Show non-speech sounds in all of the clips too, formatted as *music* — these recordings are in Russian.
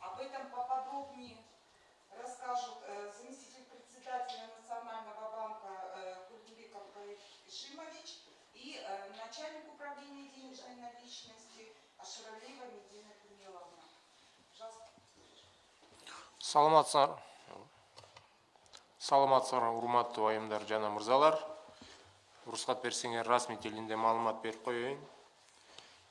Об этом поподробнее расскажут э, заместитель председателя Национального банка э, Культуриков Ишимович и э, начальник управления денежной наличности Аширалиева Медина Кумиловна. Пожалуйста. саламатсыздар саламатсыздар урматтуу айымдар жана мырзалар уруксат берсеңер расмий тилинде маалымат коеюн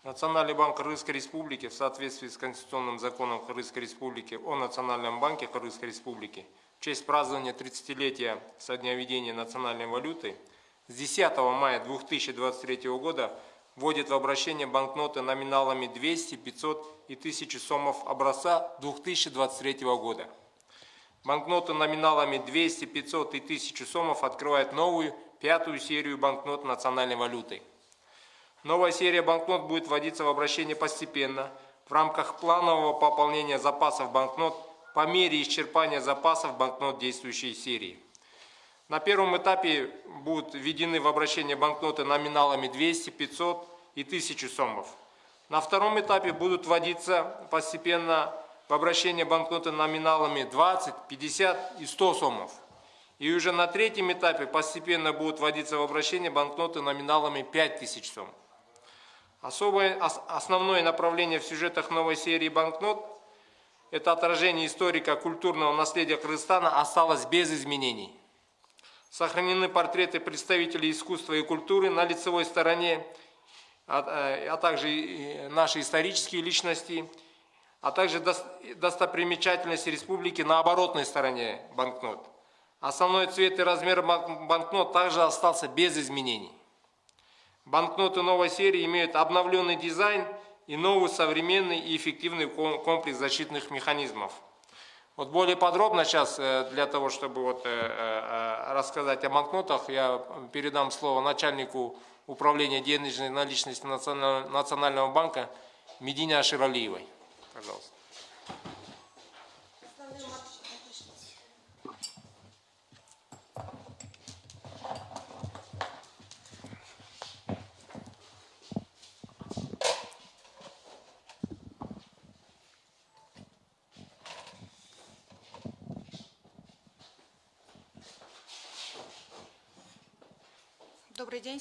национальный банк кыргызской республики в соответствии с конституционным законом кыргызской республики о национальном банке кыргызской республики в честь празднования 30-летия со дня введения национальной валюты с 10 мая 2023 года вводит в обращение банкноты номиналами 200, 500 и 1000 сомов образца 2023 года. Банкноты номиналами 200, 500 и 1000 сомов открывают новую, пятую серию банкнот национальной валюты. Новая серия банкнот будет вводиться в обращение постепенно в рамках планового пополнения запасов банкнот по мере исчерпания запасов банкнот действующей серии. На первом этапе будут введены в обращение банкноты номиналами 200, 500 и 1000 сомов. На втором этапе будут вводиться постепенно в обращение банкноты номиналами 20, 50 и 100 сомов. И уже на третьем этапе постепенно будут вводиться в обращение банкноты номиналами 5000 сом. Особое, основное направление в сюжетах новой серии банкнот – это отражение историко-культурного наследия Кыргызстана осталось без изменений. Сохранены портреты представителей искусства и культуры на лицевой стороне, а, а также наши исторические личности – а также достопримечательности республики на оборотной стороне банкнот. Основной цвет и размер банкнот также остался без изменений. Банкноты новой серии имеют обновленный дизайн и новый современный и эффективный комплекс защитных механизмов. Вот более подробно сейчас, э, для того, чтобы вот э, э, рассказать о банкнотах, я передам слово начальнику управления денежной наличности Национального банка Медине Аширалиевой. Пожалуйста.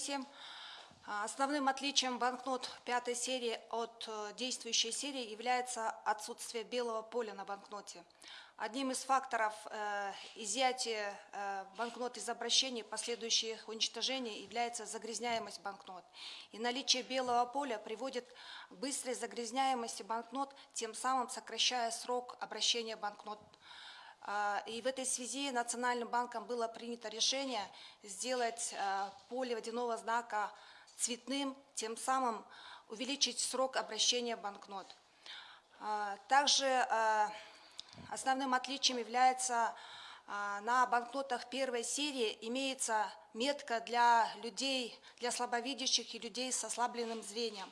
Всем. А, основным отличием банкнот пятой серии от э, действующей серии является отсутствие белого поля на банкноте. Одним из факторов э, изъятия э, банкнот из обращений, последующих уничтожений, является загрязняемость банкнот. И наличие белого поля приводит к быстрой загрязняемости банкнот, тем самым сокращая срок обращения банкнот и в этой связи Национальным банком было принято решение сделать поле водяного знака цветным, тем самым увеличить срок обращения банкнот. А, также а, основным отличием является а, на банкнотах первой серии имеется метка для людей, для слабовидящих и людей с ослабленным зрением.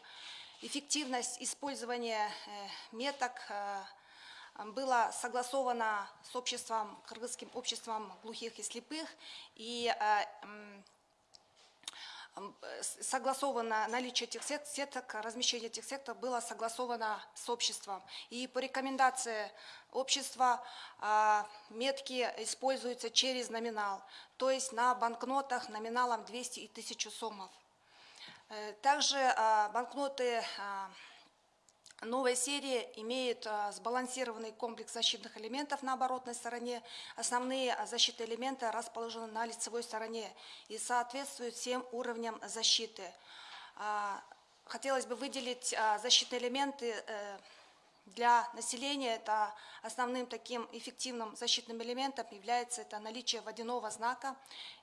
Эффективность использования э, меток э, была согласована с обществом, кыргызским обществом глухих и слепых, и э, согласовано наличие этих сеток, размещение этих сеток было согласовано с обществом. И по рекомендации общества а, метки используются через номинал, то есть на банкнотах номиналом 200 и 1000 сомов. Э, также банкноты Новая серия имеет а, сбалансированный комплекс защитных элементов на оборотной стороне. Основные защитные элементы расположены на лицевой стороне и соответствуют всем уровням защиты. А, хотелось бы выделить а, защитные элементы э, для населения. Это основным таким эффективным защитным элементом является это наличие водяного знака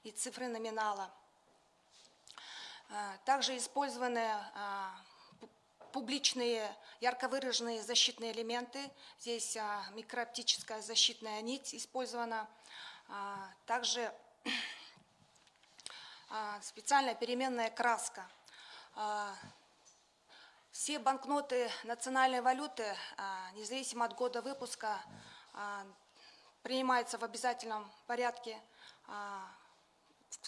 и цифры номинала. Также использованы публичные ярко выраженные защитные элементы. Здесь а, микрооптическая защитная нить использована. А, также а, специальная переменная краска. Все банкноты национальной валюты, независимо от года выпуска, принимаются в обязательном порядке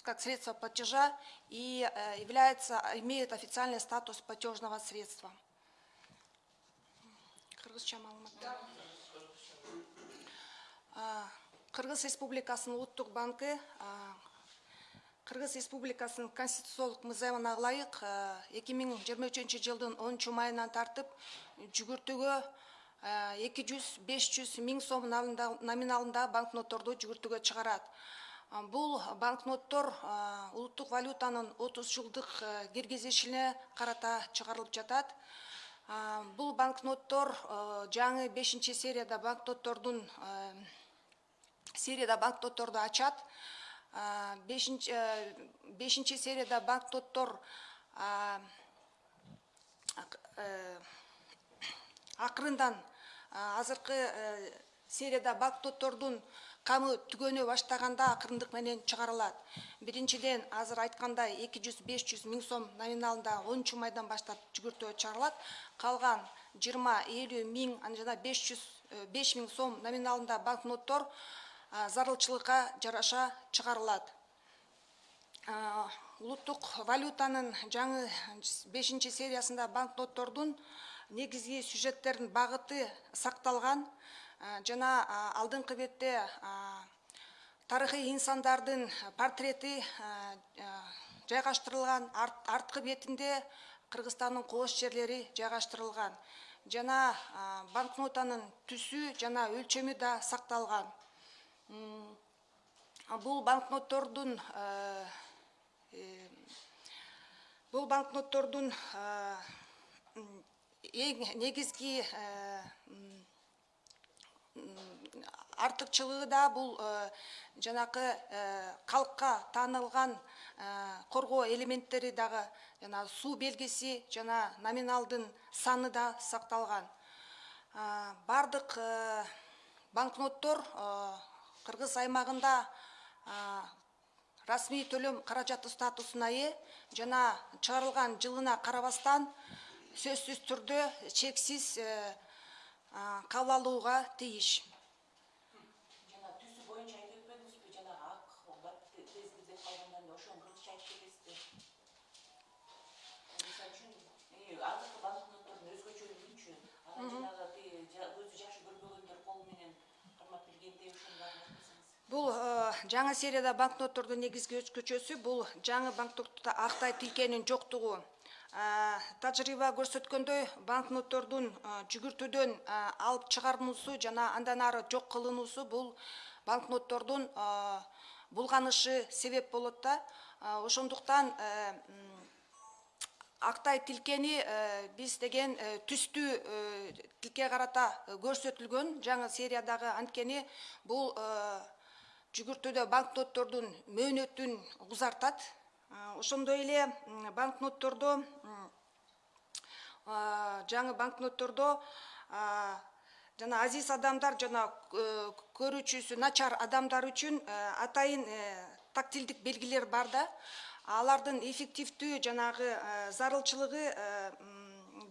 как средство платежа и э, является имеет официальный статус платежного средства. Кыргызча кыргыз республикасынын улуттук банкы кыргыз республикасынын конституциялык мыйзамына ылайык эки миң жыйырма үчүнчү жылдын онунчу майынан тартып жүгүртүүгө 200, 500, 1000 сом номиналында банкнотторду жүгүртүүгө чыгарат. бул банкноттор улуттук валютанын отуз жылдык э, киргизишине карата чыгарылып жатат. Бул банкноттор э, жаңы бешинчи серияда банкноттордун э, серияда банкнотторду ачат. Бешинчи серияда банкноттор акырындан азыркы серияда банкноттордун камы түгөнө баштаганда акырындык менен чыгарылат. Биринчиден азыр айткандай эки жүз беш жүз миң сом номиналында онунчу майдан баштап жүгүртүгө чыгарылат. Калган жыйырма элүү миң анан жана беш жүз э, беш миң сом номиналында банкноттор зарылчылыкка жараша чыгарылат. Улуттук валютанын жаңы бешинчи сериясында банкноттордун негизги сюжеттердин багыты сакталган. Жана алдыңкы бетте тарыхый инсандардын портрети жайгаштырылган арт- арткы бетинде кыргызстандын кооз жерлери жайгаштырылган. Жана банкнотанын түсү жана өлчөмү да сакталган. Бул банкноттордун э, бул банкноттордун эң негизги э, артыкчылыгы да бул э, жанакы э, калкка таанылган э, коргоо элементтери дагы жана суу белгиси жана номиналдын саны да сакталган. Э, банкноттор кыргыз аймагында расмий төлөм каражаты статусуна ээ жана чыгарылган жылына карабастан сөзсүз түрдө чексиз кабыл алууга тийиш жана түсү боюнча айтып өтпөдүңүзбү? Жанагы ак тез деп калгандан ошону кыргызча айтып кетесизби мисалы үчүн азыркы банкноттордун өзгөчөлүгүнчү анан жанагы көзү жакшы көрбөгөндөр колу менен кармап билгендей ошону дагы айтсаңыз бул э, жаңы серияда банкноттордун негизги өзгөчөсү бул жаңы банкнотто актай тилкенин жоктугу. Э, тажрыйба көрсөткөндөй банкноттордун жүгүртүүдөн алып чыгарылуусу жана андан ары жок кылынуусу бул банкноттордун булганышы себеп болот да. Ошондуктан э, актай тилкени э, биз деген э, түстүү тилке карата көрсөтүлгөн жаңы сериядагы анткени бул жүгүртүүдө банкноттордун мөөнөтүн узартат ошондой эле банкноттордо жаңы банкноттордо жана азиз адамдар жана э, көрүүчүсү начар адамдар үчүн э, атайын э, тактилдик белгилер бар да. Алардын эффективдүү жанагы зарылчылыгы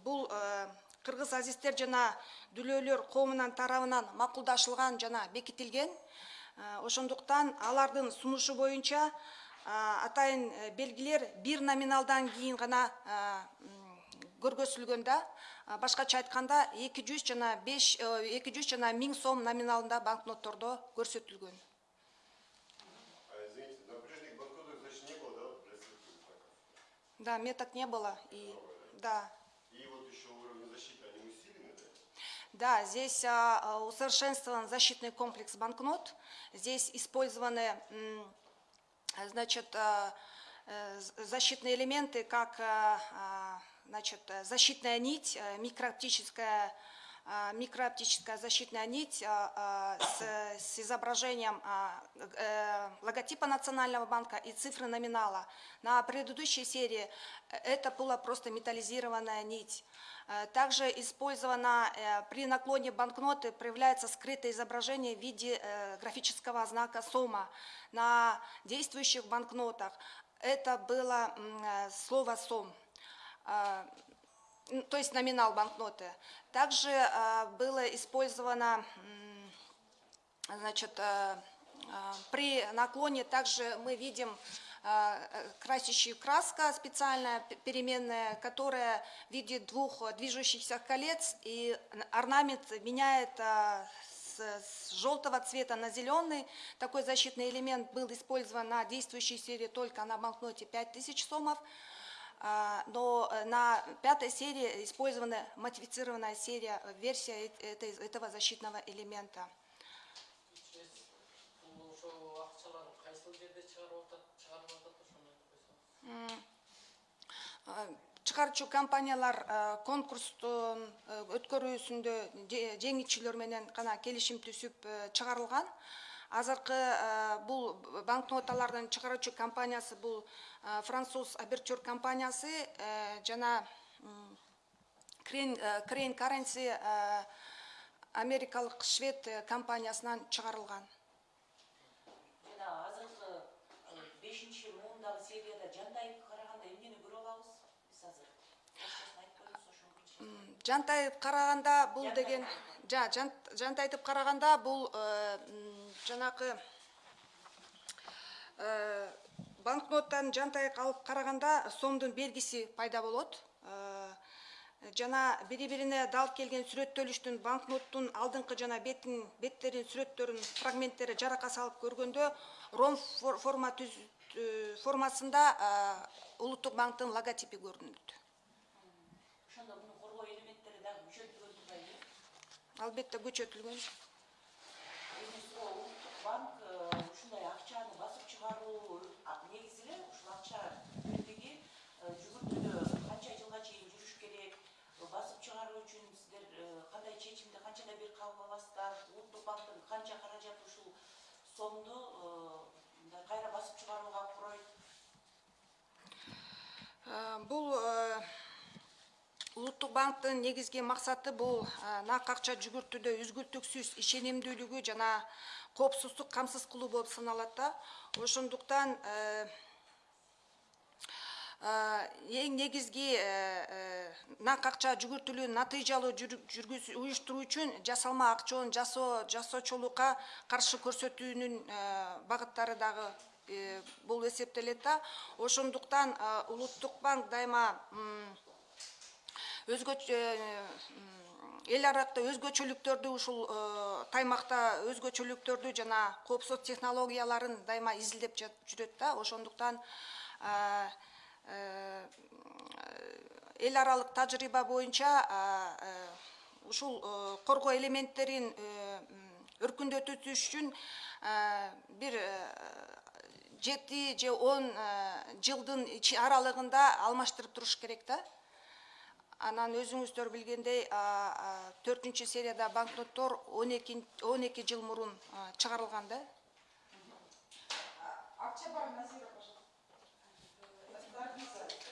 бул кыргыз азиздер жана дүлөөлөр коомунан тарабынан макулдашылган жана бекитилген. Ошондуктан алардын сунушу боюнча атайын э, белгилер бир номиналдан кийин гана а, көргөзүлгөн да. А, башкача айтканда эки жүз жана беш эки жүз жана миң сом номиналында банкноттордо көрсөтүлгөн. А да, меток не было и да? И вот еще уровень защиты, они усилены, да? Здесь а, а, усовершенствован защитный комплекс банкнот. Здесь использованы, а, значит, э, з- защитные элементы, как, а, значит, э, защитная нить, э, микрооптическая, а, микрооптическая защитная нить а, а, с, изображением э, логотипа Национального банка и цифры номинала. На предыдущей серии э, это была просто металлизированная нить. Э, Также использовано э, при наклоне банкноты проявляется скрытое изображение в виде графического знака СОМа. На действующих банкнотах это было слово СОМ. М, то есть номинал банкноты. Также э, было использовано, значит, э, э, при наклоне также мы видим красящую краска специальная, переменная, которая в виде двух движущихся колец, и орнамент меняет с желтого цвета на зеленый. Такой защитный элемент был использован на действующей серии только на банкноте 5000 сомов. А, но э, на пятой серии использована модифицированная серия, э, версия этого защитного элемента. Э, чыгаруучу компаниялар конкурстун өткөрүүсүндө же- жеңүүчүлөр менен гана келишим түзүп э, чыгарылган азыркы э, бул банкноталардын чыгаруучу компаниясы бул э, француз аберчур компаниясы э, жана крейн каренси америкалык швед компаниясынан чыгарылган. Жана азыркы бешинчи муундагы серияда жантайып караганда эмнени көрө алабыз биз азыр? Жантайып караганда бул деген жантайтып караганда бул жанакы э, банкноттан жантайып алып караганда сомдун белгиси пайда болот. Э, жана бири бирине дал келген сүрөттөлүштүн банкноттун алдыңкы жана бетин беттерин сүрөттөрүн фрагменттери жарака салып көргөндө ром фор- форма түз э, формасында улуттук банктын логотипи көрүнөт. Ошондо муну коргоо элементтери дагы күчөтүлгөн турбайбы? Албетте күчөтүлгөн банк э, ушундай акчаны басып чыгаруу негизи эле ушул акча бирлиги э, жүгүртүүдө канча жылга чейин жүрүш керек басып чыгаруу үчүн сиздер э, кандай чечимди канчада бир кабыл аласыздар улуттук банктын канча каражаты ушул сомду мындай кайра басып чыгарууга куройт бул улуттук банктын негизги максаты бул нак акча жүгүртүүдө үзгүлтүксүз ишенимдүүлүгү жана коопсуздук камсыз кылуу болуп саналат да. Ошондуктан э, э, эң негизги э, нак акча жүгүртүүлүгүн натыйжалуу уюштуруу үчүн жасалма акчонун жасоо жасоочулукка каршы көрсөтүүнүн багыттары дагы бул эсептелет да. Ошондуктан улуттук банк дайыма өзгөчө эл аракта өзгөчөлүктөрдү ушул э, таймакта өзгөчөлүктөрдү жана коопсуз технологияларын дайыма изилдеп жүрөт да. Ошондуктан э, э, эл аралык тажрыйба боюнча ушул коргоо элементтерин өркүндөтүү үчүн бир жети же он жылдын аралыгында алмаштырып туруш керек да анан өзүңүздөр билгендей а, а, төртүнчү серияда банкноттор он эки он эки жыл мурун а, чыгарылган да Акчабар Назира, пожалуйста. Записывай.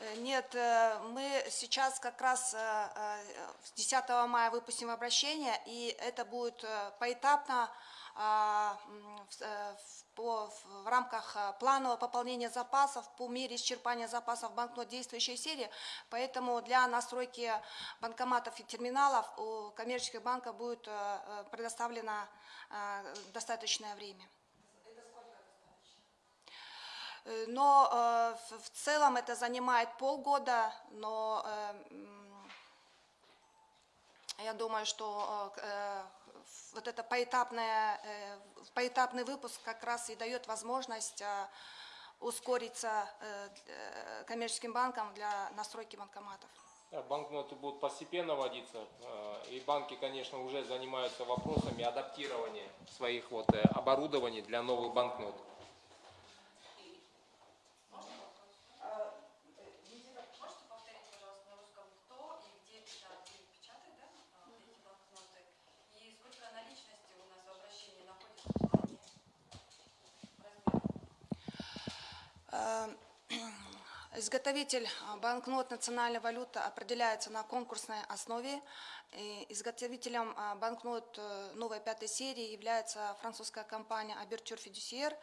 Э, Нет, э, мы сейчас как раз э, э, 10 мая выпустим обращение, и это будет э, поэтапно в, э, в- рамках э, планового пополнения запасов по мере исчерпания запасов банкнот действующей серии. Поэтому для настройки банкоматов и терминалов у коммерческих банков будет э, э, предоставлено достаточное время. Но в- целом это занимает полгода, но я думаю, что вот это поэтапное, э, поэтапный выпуск как раз и дает возможность э, ускориться э, коммерческим банкам для настройки банкоматов. Да, банкноты будут постепенно вводиться, и банки, конечно, уже занимаются вопросами адаптирования своих вот оборудований для новых банкнот. Можете повторить, пожалуйста, на русском, кто и где печатает, где печатает, да, а, эти банкноты? И сколько наличности у нас в обращении находится в плане размера? Э, *clears throat* Изготовитель а, банкнот национальной валюты определяется на конкурсной основе. Изготовителем а, банкнот э, новой пятой серии является французская компания Aberture Fiduciaire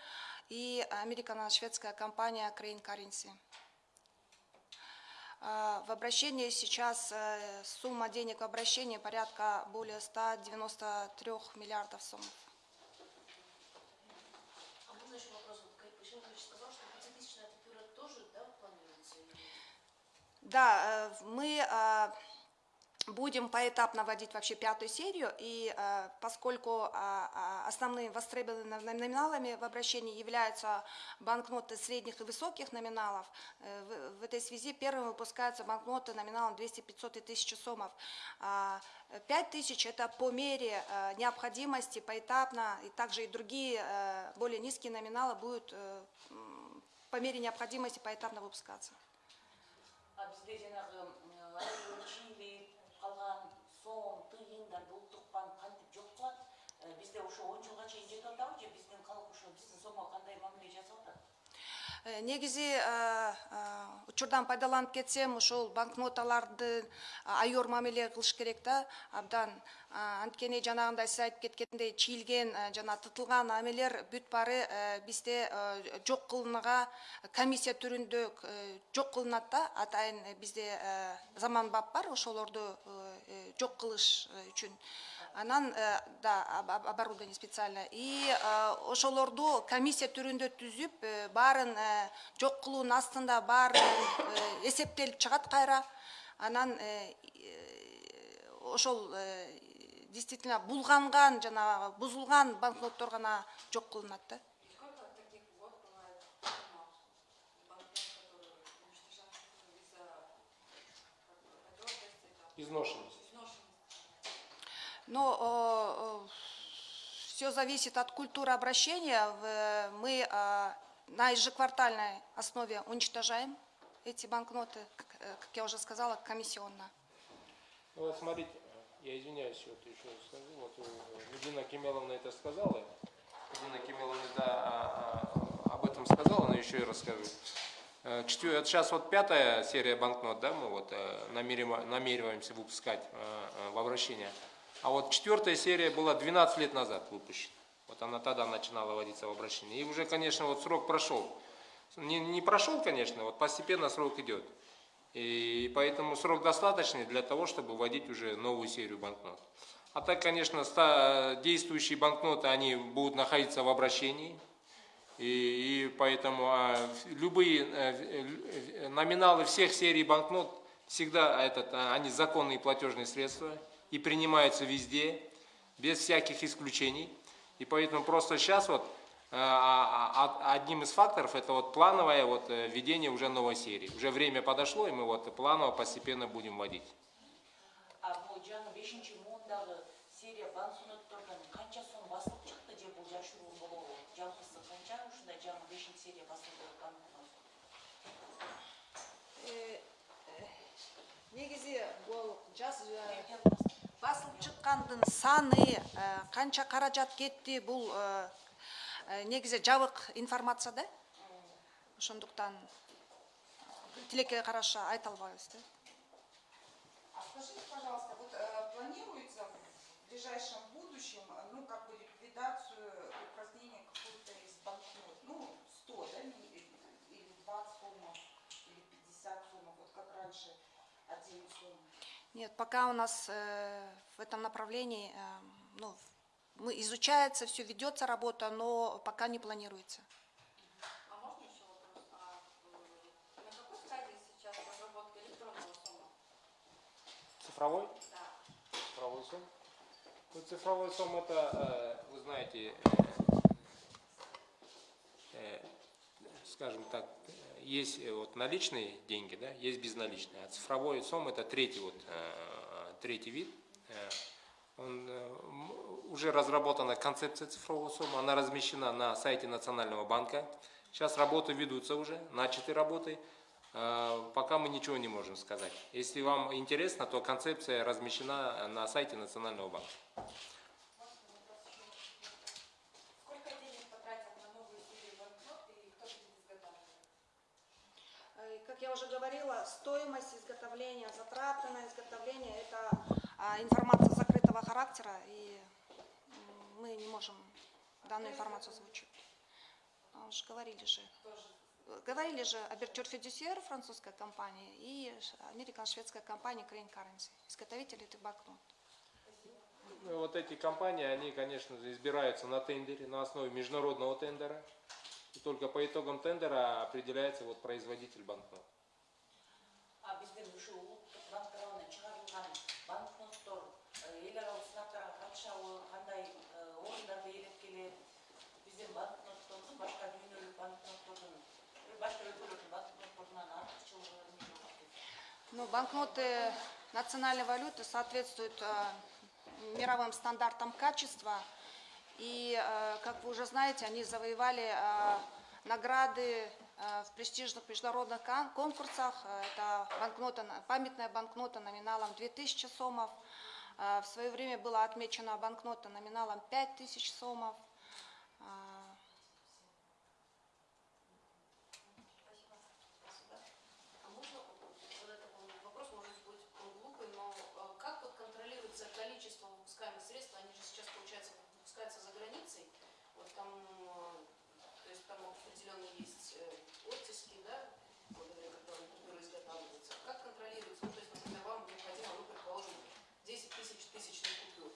и американо-шведская компания Crane Currency. В обращении сейчас э, сумма денег в обращении порядка более 193 миллиардов сомов. Да, э, мы э, будем поэтапно вводить вообще пятую серию, и э, поскольку а, а, основными востребованными номиналами в обращении являются банкноты средних и высоких номиналов, э, в, этой связи первым выпускаются банкноты номиналом 200, 500 и 1000 сомов. А, 5000 – это по мере э, необходимости, поэтапно, и также и другие э, более низкие номиналы будут э, по мере необходимости поэтапно выпускаться. Жаңағы м, чили қалған сом тиындар бұл ұлттық банк кантип жоқ кылат Э, бізде ошо он жылга чейин жетип атабы же биздин калк ошо биздин сомго кандай мамиле жасап атат негизи э, э, учурдан пайдаланып кетсем ушул банкноталарды айор мамиле кылыш керек да. Абдан А, анткени жанагындай сиз айтып кеткендей чийилген э, жана тытылган амелер бүт баары э, бизде э, жок кылынага комиссия түрүндө э, жок кылынат да. Атайын э, бизде э, заманбап бар ошолорду э, э, жок кылыш э, үчүн. Анан э, да об- об- оборудование специальное. И э, ошолорду комиссия түрүндө түзүп э, баарын жок кылуунун астында баары эсептелип чыгат кайра. Анан ошол действительно булганган жанагы бузулган банкноттор гана жок кылынат да. И Но все зависит от культуры обращения. В- Мы э, на ежеквартальной основе уничтожаем эти банкноты, как э, как я уже сказала, комиссионно. Ну, вот смотрите, я извиняюсь, вот еще скажу, вот э, Медина Кемеловна это сказала, Медина Кемеловна да, а, а, об этом сказала, но еще и расскажу. Э, четвер- сейчас вот пятая серия банкнот, да, мы вот э, намерива- намереваемся выпускать э, э, в обращение. А вот четвертая серия была 12 лет назад выпущена. Вот она тогда начинала вводиться в обращение. И уже, конечно, вот срок прошел. Не, не прошел, конечно, вот постепенно срок идет. И поэтому срок достаточный для того, чтобы вводить уже новую серию банкнот. А так, конечно, действующие банкноты, они будут находиться в обращении. И, и поэтому а, любые э, э, номиналы всех серий банкнот всегда этот, а, они законные платежные средства и принимаются везде, без всяких исключений. И поэтому просто сейчас вот а, а, а, одним из факторов это вот плановое вот э, введение уже новой серии. Уже время подошло, и мы вот планово постепенно будем вводить. негизи бул жас басылып чыккандын саны э, канча каражат кетти бул э, э, негизи жабык информация да? Ошондуктан тилекке караша айта албайбыз да. Скажите, пожалуйста, вот э, планируется в ближайшем будущем, э, ну, как бы ликвидацию упразднения какой-то из банкнот, ну, 100, да, или 20 сомов, или 50 сомов, вот как раньше, один сом. Нет, пока у нас э, в этом направлении э, ну, мы, изучается, все ведется работа, но пока не планируется. А можно еще вопрос? А, м, на какой стадии сейчас разработка электронного сома? Цифровой? Да. Цифровой сом. Ну, цифровой сом это, э, вы знаете, э, э, скажем так, э, есть э, вот наличные деньги, да, есть безналичные. А цифровой сом это третий вот э, третий вид. Э, Он, уже разработана концепция цифрового сома, она размещена на сайте Национального банка. Сейчас работы ведутся уже, начаты работы. Пока мы ничего не можем сказать. Если вам интересно, то концепция размещена на сайте Национального банка. Сколько денег потратят на новую серию банкнот и кто будет изготавливать? Э, Как я уже говорила, стоимость изготовления, затраты на изготовление – это а, информация закрытого характера, и мы не можем данную информацию озвучить. А, Уже говорили же. Говорили же Абертюр Федюсьер, французская компания, и американо-шведская компания Crane Currency, изготовители этих банкнот. Ну, вот эти компании, они, конечно избираются на тендере, на основе международного тендера. Только по итогам тендера определяется вот производитель банкнот. Ну, банкноты национальной валюты соответствуют э, мировым стандартам качества. И, э, как вы уже знаете, они завоевали э, награды э, в престижных международных кон- конкурсах. Э, Это банкнота, на- памятная банкнота номиналом 2000 сомов. Э, В свое время была отмечена банкнота номиналом 5000 сомов. Э, А можно задать такой вопрос, может быть, он глупый, но э, как вот контролируется количество выпускаемых средств? Они же сейчас, получается, выпускаются за границей. Вот там, э, то есть там определенно есть э, оттиски, да, благодаря которым купюры изготавливаются. Как контролируется? Ну, то есть, например, вам необходимо, ну, предположим, 10 тысяч тысячных купюр.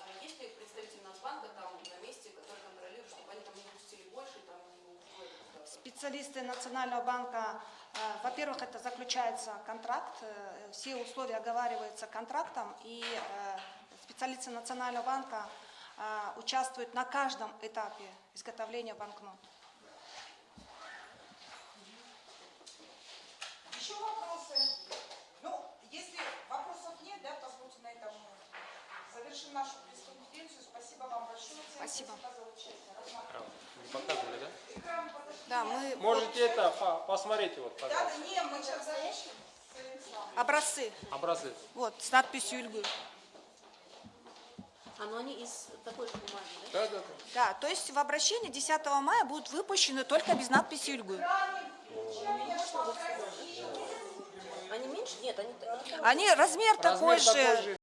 А есть ли представитель Нацбанка там на месте, который контролирует, чтобы они там не выпустили больше, там не? Специалисты Национального банка, э, во-первых, это заключается контракт, э, все условия оговариваются контрактом, и э, специалисты Национального банка э, участвуют на каждом этапе изготовления банкнот. Еще вопросы? Ну, если вопросов нет, да, позвольте на этом завершим нашу. Спасибо вам большое. Всем Спасибо. за участие. А. Не показывали, да? Да, мы Можете это, по- посмотрите, вот, Да, пожалуйста, да, не, мы сейчас закончим. образцы, образец. вот, с надписью Ильгы. А, ну они из такой же бумаги, да? Да, да, да. Да, то есть в обращении 10 мая будут выпущены только без надписи Ильгы. Они меньше? Нет, они... Они размер такой Размер такой же, же,